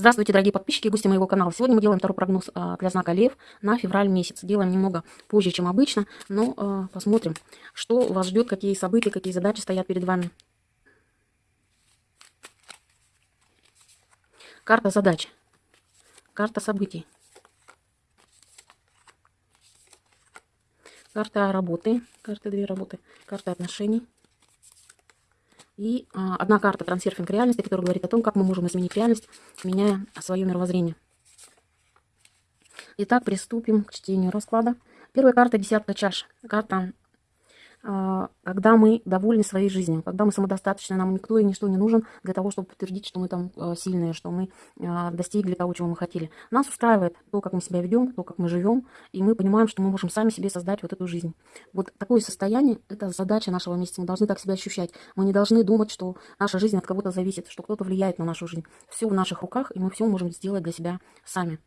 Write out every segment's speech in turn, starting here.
Здравствуйте, дорогие подписчики и гости моего канала. Сегодня мы делаем второй прогноз а, для знака Лев на февраль месяц. Делаем немного позже, чем обычно, но а, посмотрим, что вас ждет, какие события, какие задачи стоят перед вами. Карта задач. Карта событий. Карта работы. Карта две работы. Карта отношений. И а, одна карта трансерфинг реальности, которая говорит о том, как мы можем изменить реальность, меняя свое мировоззрение. Итак, приступим к чтению расклада. Первая карта – десятка чаш. Карта когда мы довольны своей жизнью, когда мы самодостаточны, нам никто и ничто не нужен для того, чтобы подтвердить, что мы там а, сильные, что мы а, достигли того, чего мы хотели. Нас устраивает то, как мы себя ведем, то, как мы живем, и мы понимаем, что мы можем сами себе создать вот эту жизнь. Вот такое состояние – это задача нашего месяца. Мы должны так себя ощущать. Мы не должны думать, что наша жизнь от кого-то зависит, что кто-то влияет на нашу жизнь. Все в наших руках, и мы все можем сделать для себя сами.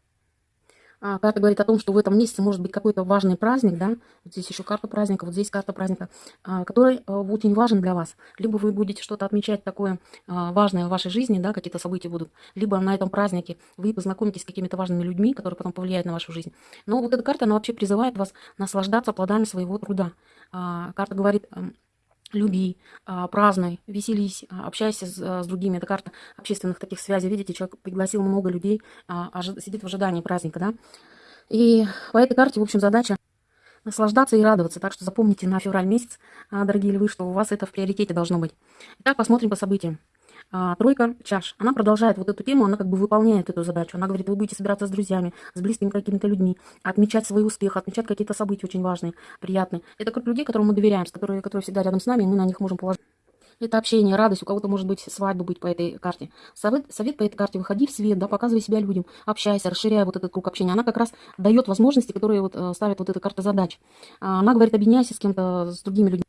А, карта говорит о том, что в этом месяце может быть какой-то важный праздник, да, вот здесь еще карта праздника, вот здесь карта праздника, а, который а, очень важен для вас. Либо вы будете что-то отмечать такое важное в вашей жизни, да, какие-то события будут, либо на этом празднике вы познакомитесь с какими-то важными людьми, которые потом повлияют на вашу жизнь. Но вот эта карта, она вообще призывает вас наслаждаться плодами своего труда. Карта говорит люби, празднуй, веселись, общайся с, с другими. Это карта общественных таких связей. Видите, человек пригласил много людей, сидит в ожидании праздника, да. И по этой карте, в общем, задача наслаждаться и радоваться. Так что запомните на февраль месяц, дорогие львы, что у вас это в приоритете должно быть. Итак, посмотрим по событиям а, тройка чаш. Она продолжает вот эту тему, она как бы выполняет эту задачу. Она говорит, вы будете собираться с друзьями, с близкими какими-то людьми, отмечать свой успех, отмечать какие-то события очень важные, приятные. Это как людей, которым мы доверяем, которые, которые всегда рядом с нами, и мы на них можем положить. Это общение, радость, у кого-то может быть свадьба быть по этой карте. Совет, совет по этой карте, выходи в свет, да, показывай себя людям, общайся, расширяй вот этот круг общения. Она как раз дает возможности, которые вот э, ставит вот эта карта задач. Она говорит, объединяйся с кем-то, с другими людьми.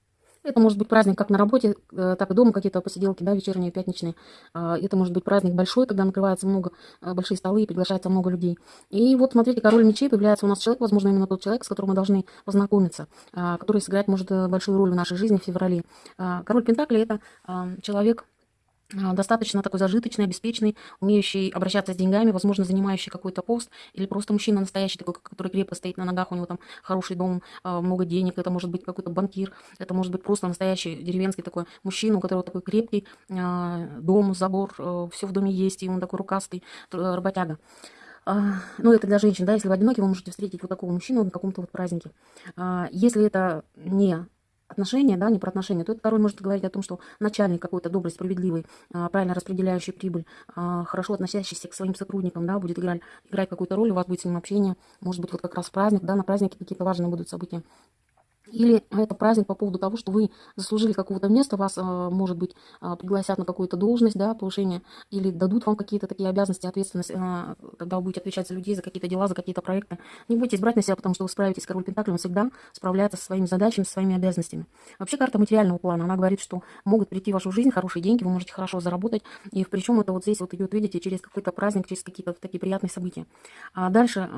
Это может быть праздник как на работе, э, так и дома, какие-то посиделки, да, вечерние, пятничные. А, это может быть праздник большой, когда накрывается много, э, большие столы и приглашается много людей. И вот, смотрите, король мечей появляется у нас человек, возможно, именно тот человек, с которым мы должны познакомиться, а, который сыграет, может, э, большую роль в нашей жизни в феврале. А, король Пентакли – это человек, достаточно такой зажиточный, обеспеченный, умеющий обращаться с деньгами, возможно, занимающий какой-то пост, или просто мужчина настоящий, такой, который крепко стоит на ногах, у него там хороший дом, а, много денег, это может быть какой-то банкир, это может быть просто настоящий деревенский такой мужчина, у которого такой крепкий а, дом, забор, все в доме есть, и он такой рукастый, работяга. Ну, это для женщин, да, если вы одиноки, вы можете встретить вот такого мужчину на каком-то вот празднике. Если это не отношения, да, не про отношения, то этот король может говорить о том, что начальник какой-то добрый, справедливый, а, правильно распределяющий прибыль, а, хорошо относящийся к своим сотрудникам, да, будет играть, играть какую-то роль, у вас будет с ним общение, может быть, вот как раз праздник, да, на празднике какие-то важные будут события. Или это праздник по поводу того, что вы заслужили какого-то места, вас, а, может быть, а, пригласят на какую-то должность, да, повышение, или дадут вам какие-то такие обязанности, ответственность, а, когда вы будете отвечать за людей, за какие-то дела, за какие-то проекты. Не будете брать на себя, потому что вы справитесь. Король Пентакли, он всегда справляется со своими задачами, со своими обязанностями. Вообще карта материального плана, она говорит, что могут прийти в вашу жизнь хорошие деньги, вы можете хорошо заработать, и причем это вот здесь вот идет, видите, через какой-то праздник, через какие-то такие приятные события. А дальше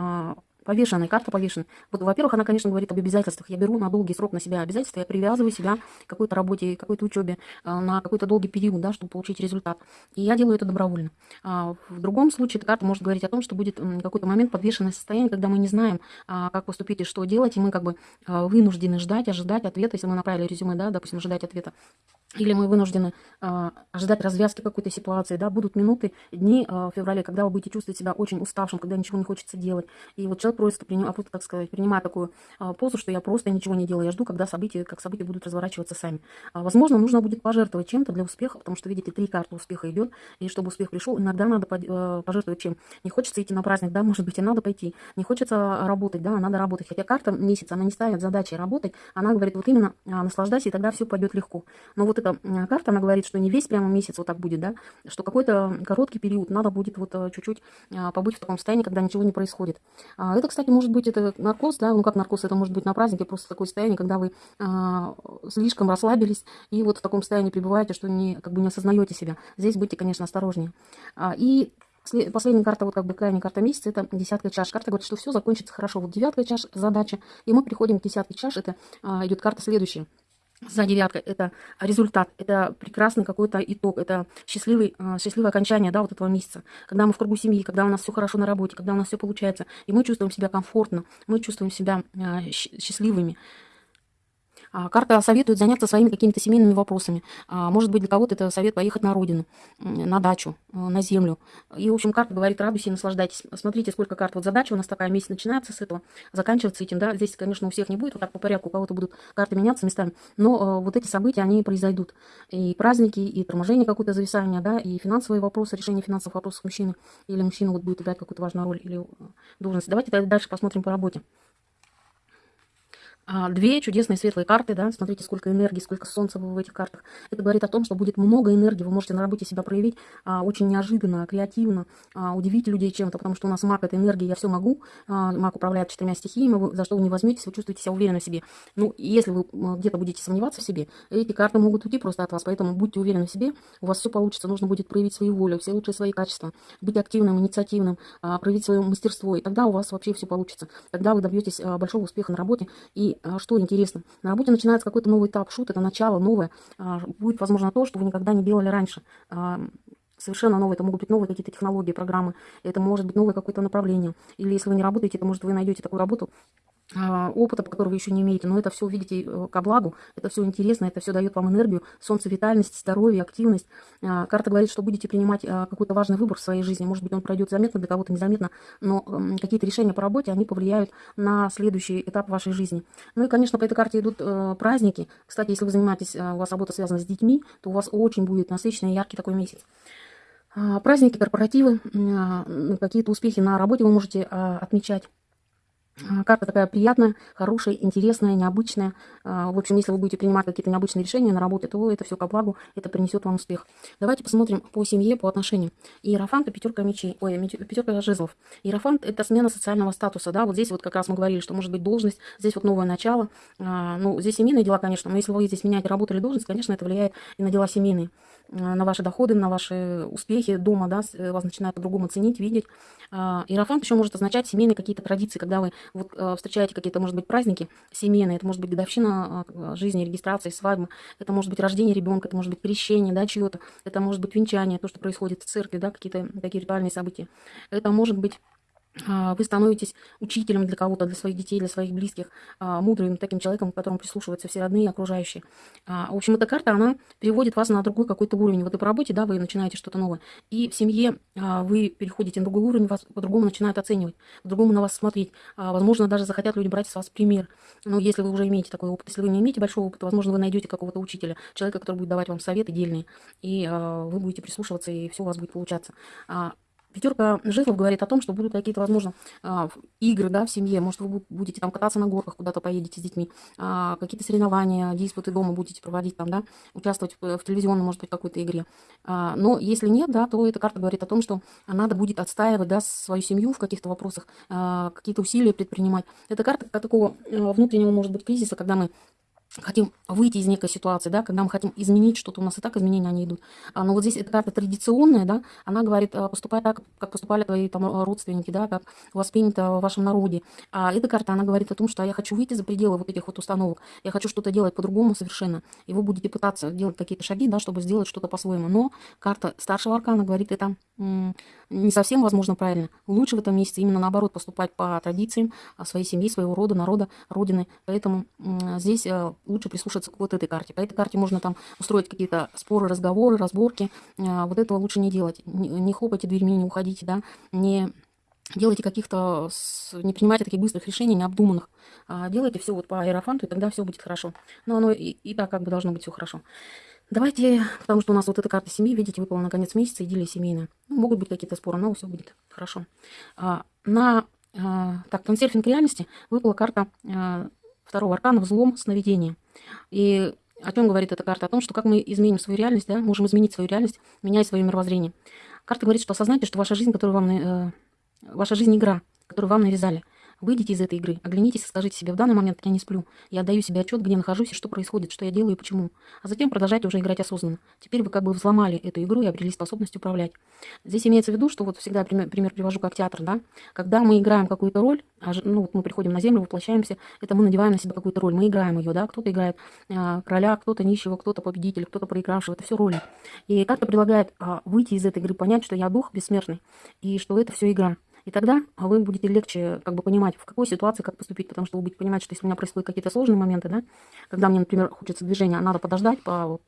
Повешенная, карта повешенная. Вот, во-первых, она, конечно, говорит об обязательствах. Я беру на долгий срок на себя обязательства, я привязываю себя к какой-то работе, какой-то учебе, а, на какой-то долгий период, да, чтобы получить результат. И я делаю это добровольно. А в другом случае эта карта может говорить о том, что будет какой-то момент подвешенное состояние, когда мы не знаем, а, как поступить и что делать, и мы как бы а, вынуждены ждать, ожидать ответа, если мы направили резюме, да, допустим, ожидать ответа. Или мы вынуждены э, ожидать развязки какой-то ситуации, да, будут минуты, дни э, в феврале, когда вы будете чувствовать себя очень уставшим, когда ничего не хочется делать. И вот человек просто, приним, просто так сказать, принимает такую э, позу, что я просто ничего не делаю, я жду, когда события, как события будут разворачиваться сами. А, возможно, нужно будет пожертвовать чем-то для успеха, потому что, видите, три карты успеха идет, и чтобы успех пришел, иногда надо пожертвовать чем. Не хочется идти на праздник, да, может быть, и надо пойти. Не хочется работать, да, надо работать. Хотя карта месяца, она не ставит задачи работать, она говорит, вот именно э, наслаждайся, и тогда все пойдет легко. Но вот эта карта, она говорит, что не весь прямо месяц вот так будет, да, что какой-то короткий период надо будет вот э, чуть-чуть а, побыть в таком состоянии, когда ничего не происходит. А, это, кстати, может быть, это наркоз, да, ну как наркоз, это может быть на празднике, просто такое состояние, когда вы а, слишком расслабились и вот в таком состоянии пребываете, что не, как бы не осознаете себя. Здесь будьте, конечно, осторожнее. И Последняя карта, вот как бы крайняя карта месяца, это десятка чаш. Карта говорит, что все закончится хорошо. Вот девятка чаш задача, и мы приходим к десятке чаш, это идет карта следующая. За девяткой это результат, это прекрасный какой-то итог, это счастливый, а, счастливое окончание да, вот этого месяца. Когда мы в кругу семьи, когда у нас все хорошо на работе, когда у нас все получается, и мы чувствуем себя комфортно, мы чувствуем себя а, счастливыми. А, карта советует заняться своими какими-то семейными вопросами. А, может быть, для кого-то это совет поехать на родину, на дачу, э, на землю. И, в общем, карта говорит, радуйтесь и наслаждайтесь. Смотрите, сколько карт. Вот задача у нас такая, месяц начинается с этого, заканчивается этим, да. Здесь, конечно, у всех не будет вот так по порядку, у кого-то будут карты меняться местами, но э, вот эти события, они произойдут. И праздники, и торможение какое-то зависание, да, и финансовые вопросы, решение финансовых вопросов мужчины, или мужчина вот будет играть какую-то важную роль, или э, должность. Давайте дальше посмотрим по работе. А, две чудесные светлые карты, да, смотрите, сколько энергии, сколько солнца в этих картах. Это говорит о том, что будет много энергии, вы можете на работе себя проявить а, очень неожиданно, креативно, а, удивить людей чем-то, потому что у нас маг – это энергия, я все могу, а, маг управляет четырьмя стихиями, вы, за что вы не возьметесь, вы чувствуете себя уверенно в себе. Ну, если вы где-то будете сомневаться в себе, эти карты могут уйти просто от вас, поэтому будьте уверены в себе, у вас все получится, нужно будет проявить свою волю, все лучшие свои качества, быть активным, инициативным, а, проявить свое мастерство, и тогда у вас вообще все получится. Тогда вы добьетесь а, большого успеха на работе, и а, что интересно. На работе начинается какой-то новый этап, шут, это начало новое. А, будет, возможно, то, что вы никогда не делали раньше а, совершенно новые, это могут быть новые какие-то технологии, программы, это может быть новое какое-то направление. Или если вы не работаете, то, может, вы найдете такую работу, опыта, по которого вы еще не имеете, но это все, видите, э, ко благу, это все интересно, это все дает вам энергию, солнце, витальность, здоровье, активность. А, карта говорит, что будете принимать а, какой-то важный выбор в своей жизни, может быть, он пройдет заметно, для кого-то незаметно, но какие-то решения по работе, они повлияют на следующий этап вашей жизни. Ну и, конечно, по этой карте идут э, праздники. Кстати, если вы занимаетесь, у вас работа связана с детьми, то у вас очень будет насыщенный, яркий такой месяц. Праздники, корпоративы, какие-то успехи на работе вы можете отмечать. А, карта такая приятная, хорошая, интересная, необычная. А, в общем, если вы будете принимать какие-то необычные решения на работе, то это все ко благу, это принесет вам успех. Давайте посмотрим по семье, по отношениям. Иерофант – пятерка мечей, ой, пятерка жезлов. Иерофант – это смена социального статуса, да, вот здесь вот как раз мы говорили, что может быть должность, здесь вот новое начало. А, ну, здесь семейные дела, конечно, но если вы здесь меняете работу или должность, конечно, это влияет и на дела семейные. Э, на ваши доходы, на ваши успехи дома, да, э, вас начинают по-другому ценить, видеть. А, иерофант еще может означать семейные какие-то традиции, когда вы вот, э, встречаете какие-то, может быть, праздники семейные, это может быть годовщина жизни, регистрации, свадьбы, это может быть рождение ребенка, это может быть крещение, да, чье-то, это может быть венчание, то, что происходит в церкви, да, какие-то такие ритуальные события. Это может быть вы становитесь учителем для кого-то, для своих детей, для своих близких, а, мудрым таким человеком, к которому прислушиваются все родные окружающие. А, в общем, эта карта, она переводит вас на другой какой-то уровень. Вот и по работе, да, вы начинаете что-то новое. И в семье вы переходите на другой уровень, вас по-другому начинают оценивать, по-другому на вас смотреть. Возможно, даже захотят люди брать с вас пример. Ну, если вы уже имеете такой опыт. Если вы не имеете большого опыта, возможно, вы найдете какого-то учителя, человека, который будет давать вам советы дельные, и вы будете прислушиваться, и все у вас будет получаться. Пятерка жезлов говорит о том, что будут какие-то, возможно, а, игры да, в семье. Может, вы будете там кататься на горках, куда-то поедете с детьми. А, какие-то соревнования, диспуты дома будете проводить там, да, участвовать в телевизионной, может быть, какой-то игре. А, но если нет, да, то эта карта говорит о том, что надо будет отстаивать да, свою семью в каких-то вопросах, какие-то усилия предпринимать. Это карта такого внутреннего, может быть, кризиса, когда мы хотим выйти из некой ситуации, да, когда мы хотим изменить что-то, у нас и так изменения они идут. А, но вот здесь эта карта традиционная, да, она говорит, а, поступай так, как поступали твои там родственники, да, как воспринято в вашем народе. А эта карта, она говорит о том, что я хочу выйти за пределы вот этих вот установок, я хочу что-то делать по-другому совершенно, и вы будете пытаться делать какие-то шаги, да, чтобы сделать что-то по-своему. Но карта старшего аркана говорит, это не совсем, возможно, правильно. Лучше в этом месяце именно наоборот поступать по традициям своей семьи, своего рода, народа, родины. Поэтому здесь э, лучше прислушаться к вот этой карте. По этой карте можно там устроить какие-то споры, разговоры, разборки. А, вот этого лучше не делать. Не хлопайте дверьми, не уходите, да, не делайте каких-то, не принимайте таких быстрых решений, необдуманных. А делайте все вот по аэрофанту, и тогда все будет хорошо. Но оно и, и так как бы должно быть все хорошо. Давайте, потому что у нас вот эта карта семьи, видите, выпала на конец месяца, идиллия семейная. Ну, могут быть какие-то споры, но все будет хорошо. А, на а, так, консерфинг реальности выпала карта второго аркана «Взлом сновидения». И о чем говорит эта карта? О том, что как мы изменим свою реальность, да, можем изменить свою реальность, меняя свое мировоззрение. Карта говорит, что осознайте, что ваша жизнь, которую вам, э, ваша жизнь игра, которую вам навязали. Выйдите из этой игры, оглянитесь и скажите себе, в данный момент я не сплю, я отдаю себе отчет, где нахожусь и что происходит, что я делаю и почему. А затем продолжайте уже играть осознанно. Теперь вы как бы взломали эту игру и обрели способность управлять. Здесь имеется в виду, что вот всегда пример, пример привожу как театр, да, когда мы играем какую-то роль, а, ну вот мы приходим на землю, воплощаемся, это мы надеваем на себя какую-то роль, мы играем ее, да, кто-то играет а, короля, кто-то нищего, кто-то победитель, кто-то проигравшего, это все роли. И карта предлагает а, выйти из этой игры, понять, что я дух бессмертный, и что это все игра. И тогда вы будете легче как бы понимать, в какой ситуации как поступить, потому что вы будете понимать, что если у меня происходят какие-то сложные моменты, да, когда мне, например, хочется движения, а надо подождать по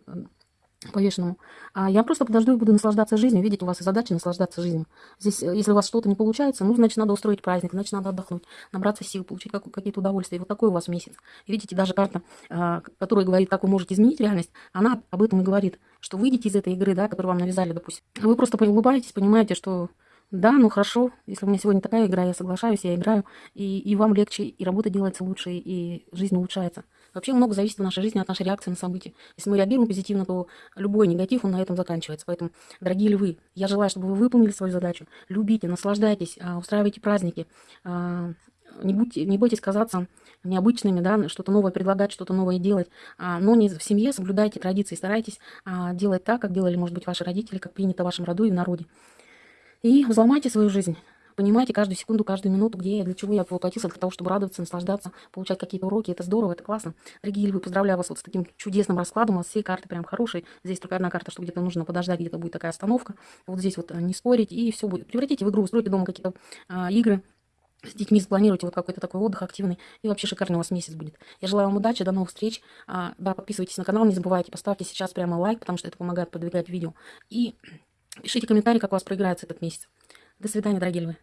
повешенному. А я просто подожду и буду наслаждаться жизнью. Видите, у вас и задача наслаждаться жизнью. Здесь, э, если у вас что-то не получается, ну, значит, надо устроить праздник, значит, надо отдохнуть, набраться сил, получить какие-то удовольствия. И вот такой у вас месяц. И видите, даже карта, а, которая говорит, как вы можете изменить реальность, она об этом и говорит, что выйдете из этой игры, да, которую вам навязали, допустим. Вы просто улыбаетесь, понимаете, что да, ну хорошо, если у меня сегодня такая игра, я соглашаюсь, я играю, и, и вам легче, и работа делается лучше, и жизнь улучшается. Вообще много зависит в нашей жизни от нашей реакции на события. Если мы реагируем позитивно, то любой негатив, он на этом заканчивается. Поэтому, дорогие львы, я желаю, чтобы вы выполнили свою задачу. Любите, наслаждайтесь, а, устраивайте праздники, а, не, будьте, не бойтесь казаться необычными, да, что-то новое предлагать, что-то новое делать, а, но не в семье соблюдайте традиции, старайтесь делать так, как делали, может быть, ваши родители, как принято в вашем роду и в народе. И взломайте свою жизнь. Понимаете каждую секунду, каждую минуту, где я, для чего я воплотился, для того, чтобы радоваться, наслаждаться, получать какие-то уроки. Это здорово, это классно. Дорогие львы, поздравляю вас вот с таким чудесным раскладом. У вас все карты прям хорошие. Здесь только одна карта, что где-то нужно подождать, где-то будет такая остановка. Вот здесь вот э, не спорить, и все будет. Превратите в игру, устройте дома какие-то а, игры, с детьми спланируйте вот какой-то такой отдых активный, и вообще шикарный у вас месяц будет. Я желаю вам удачи, до новых встреч. А, да, подписывайтесь на канал, не забывайте, поставьте сейчас прямо лайк, потому что это помогает продвигать видео. И пишите комментарии, как у вас проиграется этот месяц. До свидания, дорогие львы.